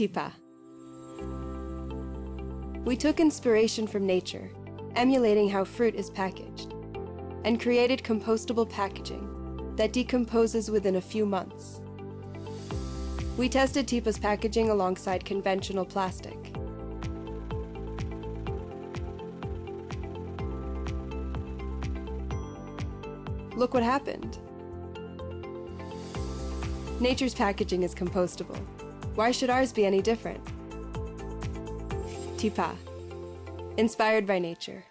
Tipa. We took inspiration from nature, emulating how fruit is packaged, and created compostable packaging that decomposes within a few months. We tested Tipa's packaging alongside conventional plastic. Look what happened. Nature's packaging is compostable. Why should ours be any different? Tipa. Inspired by nature.